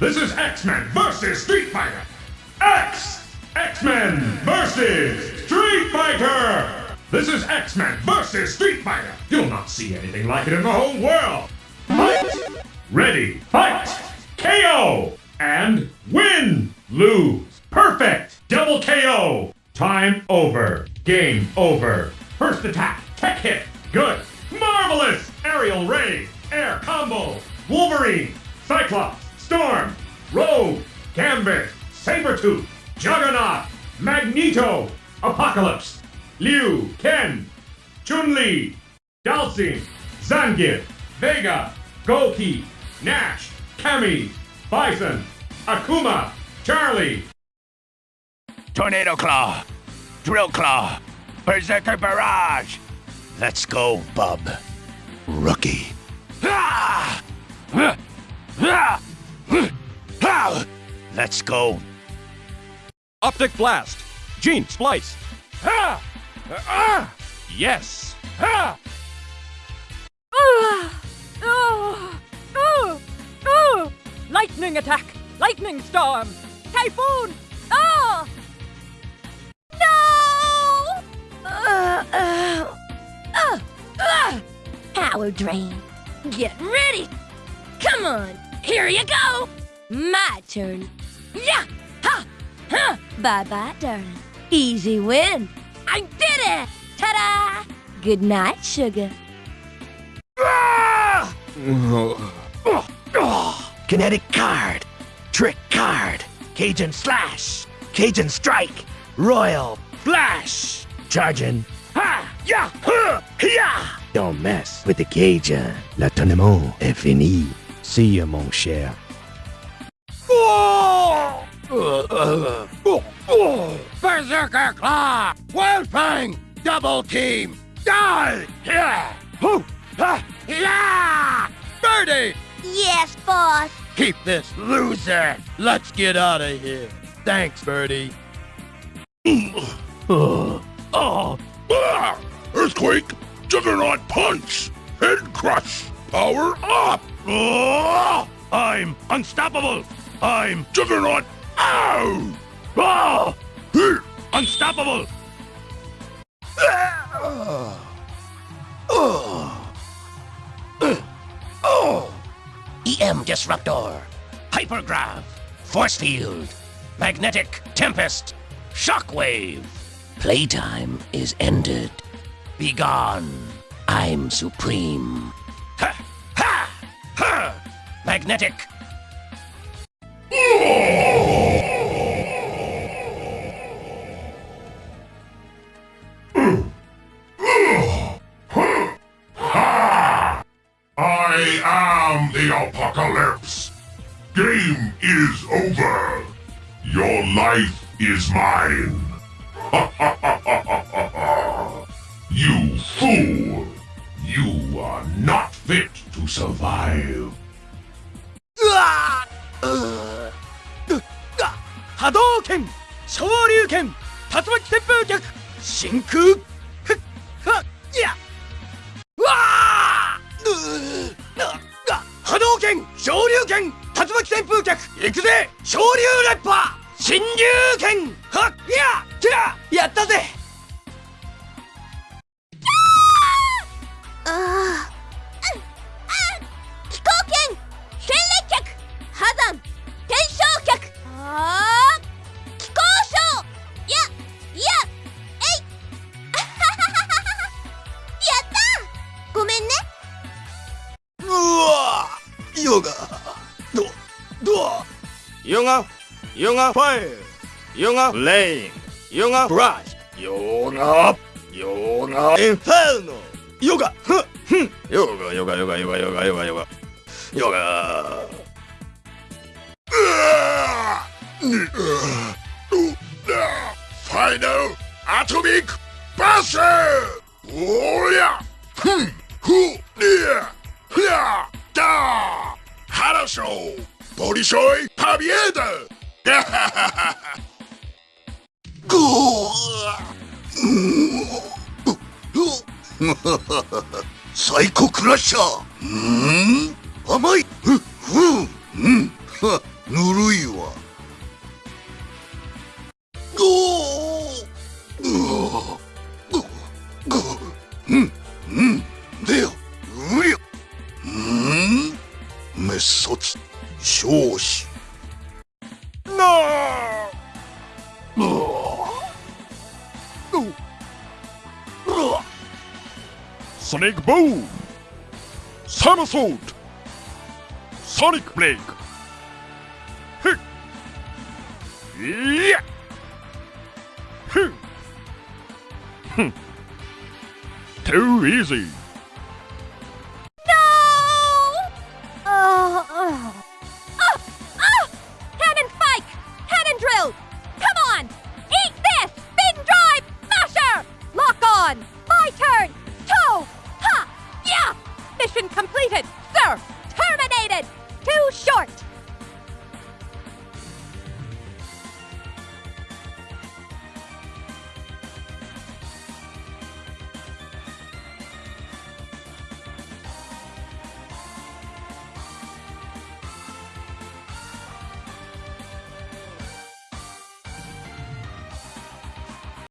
This is X-Men versus Street Fighter. X! X-Men versus Street Fighter! This is X-Men versus Street Fighter. You'll not see anything like it in the whole world. Fight! Ready, fight! KO! And win! Lose! Perfect! Double KO! Time over. Game over. First attack. Tech hit. Good. Marvelous! Aerial ray. Air combo. Wolverine. Cyclops. Storm. Rogue. Gambit. Sabretooth. Juggernaut. Magneto. Apocalypse. Ryu. Ken. Chun-Li. Dhalsim. Zangief. Vega. Goki. Nash. Cammy. Bison. Akuma. Charlie. Tornado Claw, Drill Claw, Berserker Barrage. Let's go, bub. Rookie. Let's go. Optic Blast. Gene Splice. Ah! Ah! Yes. Ah! Ah! Oh! Oh! Oh! Lightning attack! Lightning storm! Typhoon! Oh! No! Uh, uh, uh, uh. Power drain. Get ready! Come on! Here you go! My turn. Yeah! Ha! Ha! Bye bye, darling. Easy win. I did it! Ta da! Good night, sugar. Kinetic Card, Trick Card, Cajun Slash, Cajun Strike, Royal Flush. Charging. Ha! Ya! Huh! Ya! Don't mess with the Cajun. Le tournement est fini. See you, mon cher. Berserker Claw! Wildfang! Double team! Die! Yeah! Hoo! Ha! Yeah! Birdie! Yes, boss. Keep this loser! Let's get out of here. Thanks, Birdie. Ah! Earthquake! Juggernaut Punch! Head Crush! Power up! Oh, I'm unstoppable. I'm Juggernaut! Ow! oh, Here! unstoppable. EM Disruptor, Hypergrav, Force Field, Magnetic Tempest, Shockwave. Playtime is ended. Begone. I'm supreme. Ha! Ha! Ha! Magnetic. I am the apocalypse! Game is over! Your life is mine! you fool! You are not fit to survive! Hadouken! 昇竜拳竜巻旋風脚真空ふっはっやうわーうーなな 波動拳昇竜拳竜巻旋風脚行くぜ昇竜レッパー新竜拳はっやてらやったぜヨガドドアヨガヨガファイルヨガレインヨガブラシヨガヨガエンフェルノヨガフッフンヨガヨガヨガヨガヨガヨガヨガヨガファイナルアトミックバスおりゃふんふりゃふりゃだ 話をボリショイパビエーダゴーサイコクラッシャーうん甘い 卒少子なあ。ソニックボー。サムソートソニックブレイク。ふっ。いや。ふっふっ Too easy